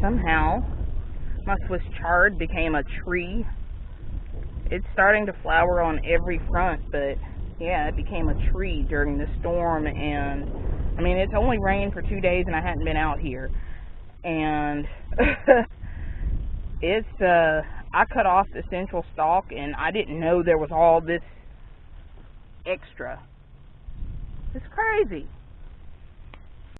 somehow my Swiss chard became a tree. It's starting to flower on every front, but yeah, it became a tree during the storm and I mean it's only rained for two days and I hadn't been out here. And it's uh I cut off the central stalk and I didn't know there was all this extra. It's crazy.